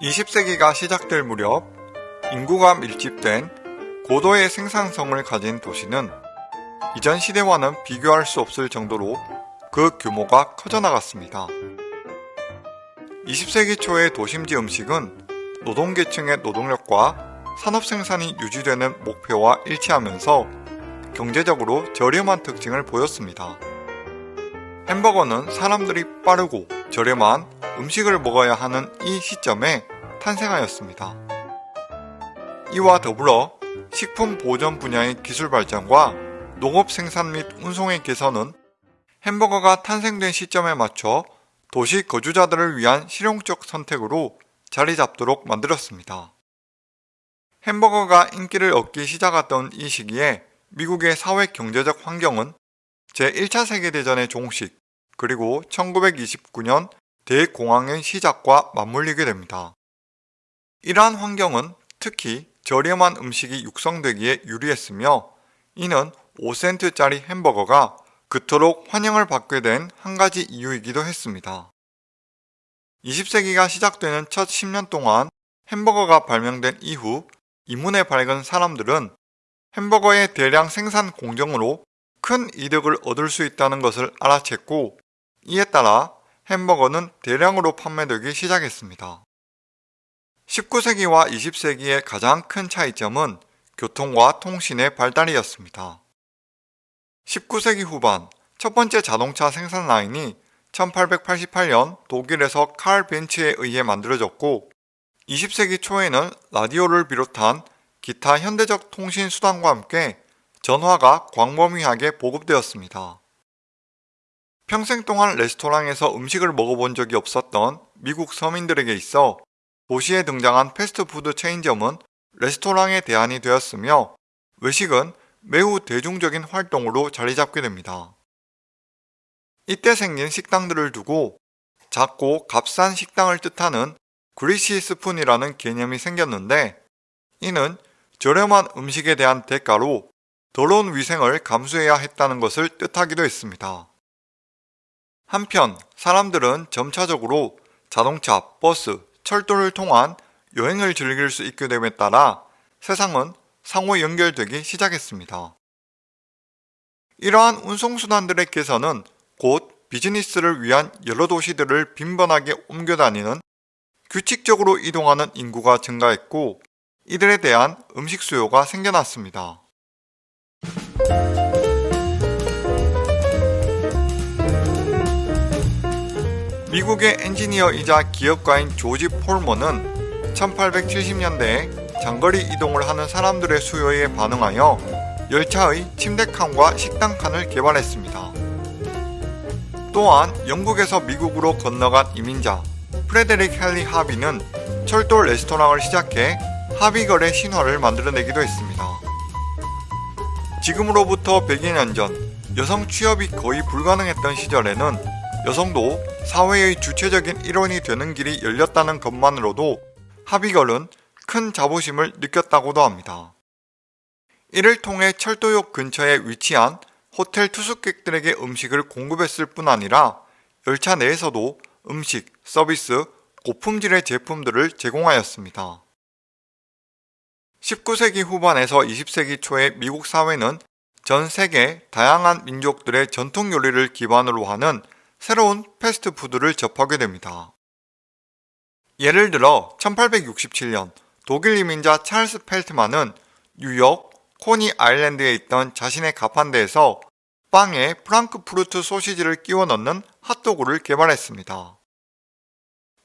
20세기가 시작될 무렵 인구가 밀집된 고도의 생산성을 가진 도시는 이전 시대와는 비교할 수 없을 정도로 그 규모가 커져나갔습니다. 20세기 초의 도심지 음식은 노동계층의 노동력과 산업 생산이 유지되는 목표와 일치하면서 경제적으로 저렴한 특징을 보였습니다. 햄버거는 사람들이 빠르고 저렴한 음식을 먹어야 하는 이 시점에 탄생하였습니다. 이와 더불어 식품 보존 분야의 기술 발전과 농업 생산 및 운송의 개선은 햄버거가 탄생된 시점에 맞춰 도시 거주자들을 위한 실용적 선택으로 자리 잡도록 만들었습니다. 햄버거가 인기를 얻기 시작했던 이 시기에 미국의 사회 경제적 환경은 제1차 세계대전의 종식 그리고 1929년 대공황의 시작과 맞물리게 됩니다. 이러한 환경은 특히 저렴한 음식이 육성되기에 유리했으며 이는 5센트짜리 햄버거가 그토록 환영을 받게 된 한 가지 이유이기도 했습니다. 20세기가 시작되는 첫 10년 동안 햄버거가 발명된 이후 이문에 밝은 사람들은 햄버거의 대량 생산 공정으로 큰 이득을 얻을 수 있다는 것을 알아챘고 이에 따라 햄버거는 대량으로 판매되기 시작했습니다. 19세기와 20세기의 가장 큰 차이점은 교통과 통신의 발달이었습니다. 19세기 후반 첫 번째 자동차 생산 라인이 1888년 독일에서 칼 벤츠에 의해 만들어졌고 20세기 초에는 라디오를 비롯한 기타 현대적 통신 수단과 함께 전화가 광범위하게 보급되었습니다. 평생 동안 레스토랑에서 음식을 먹어본 적이 없었던 미국 서민들에게 있어 도시에 등장한 패스트푸드 체인점은 레스토랑의 대안이 되었으며 외식은 매우 대중적인 활동으로 자리 잡게 됩니다. 이때 생긴 식당들을 두고 작고 값싼 식당을 뜻하는 그리시 스푼이라는 개념이 생겼는데 이는 저렴한 음식에 대한 대가로 더러운 위생을 감수해야 했다는 것을 뜻하기도 했습니다. 한편 사람들은 점차적으로 자동차, 버스, 철도를 통한 여행을 즐길 수 있게 됨에 따라 세상은 상호 연결되기 시작했습니다. 이러한 운송수단들의 개선은 곧 비즈니스를 위한 여러 도시들을 빈번하게 옮겨 다니는 규칙적으로 이동하는 인구가 증가했고 이들에 대한 음식 수요가 생겨났습니다. 미국의 엔지니어이자 기업가인 조지 폴머는 1870년대에 장거리 이동을 하는 사람들의 수요에 반응하여 열차의 침대칸과 식당칸을 개발했습니다. 또한 영국에서 미국으로 건너간 이민자 프레데릭 헨리 하비는 철도 레스토랑을 시작해 하비걸의 신화를 만들어내기도 했습니다. 지금으로부터 100여 년 전 여성 취업이 거의 불가능했던 시절에는 여성도 사회의 주체적인 일원이 되는 길이 열렸다는 것만으로도 하비걸은 큰 자부심을 느꼈다고도 합니다. 이를 통해 철도역 근처에 위치한 호텔 투숙객들에게 음식을 공급했을 뿐 아니라 열차 내에서도 음식, 서비스, 고품질의 제품들을 제공하였습니다. 19세기 후반에서 20세기 초의 미국 사회는 전 세계 다양한 민족들의 전통 요리를 기반으로 하는 새로운 패스트푸드를 접하게 됩니다. 예를 들어 1867년 독일 이민자 찰스 펠트만은 뉴욕 코니 아일랜드에 있던 자신의 가판대에서 빵에 프랑크푸르트 소시지를 끼워 넣는 핫도그를 개발했습니다.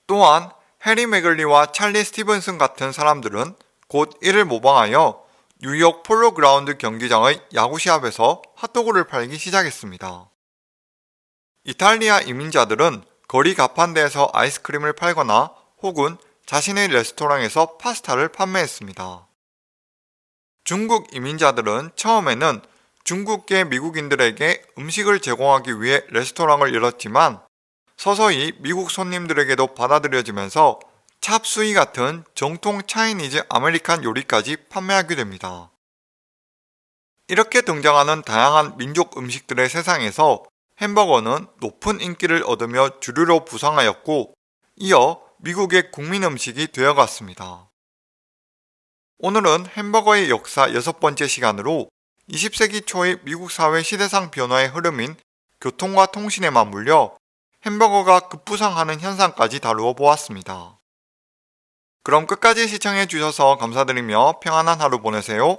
또한 해리 맥글리와 찰리 스티븐슨 같은 사람들은 곧 이를 모방하여 뉴욕 폴로그라운드 경기장의 야구 시합에서 핫도그를 팔기 시작했습니다. 이탈리아 이민자들은 거리 가판대에서 아이스크림을 팔거나 혹은 자신의 레스토랑에서 파스타를 판매했습니다. 중국 이민자들은 처음에는 중국계 미국인들에게 음식을 제공하기 위해 레스토랑을 열었지만 서서히 미국 손님들에게도 받아들여지면서 찹수이 같은 정통 Chinese American 요리까지 판매하게 됩니다. 이렇게 등장하는 다양한 민족 음식들의 세상에서 햄버거는 높은 인기를 얻으며 주류로 부상하였고 이어 미국의 국민 음식이 되어갔습니다. 오늘은 햄버거의 역사 여섯 번째 시간으로 20세기 초의 미국 사회 시대상 변화의 흐름인 교통과 통신에 맞물려 햄버거가 급부상하는 현상까지 다루어 보았습니다. 그럼 끝까지 시청해 주셔서 감사드리며 평안한 하루 보내세요.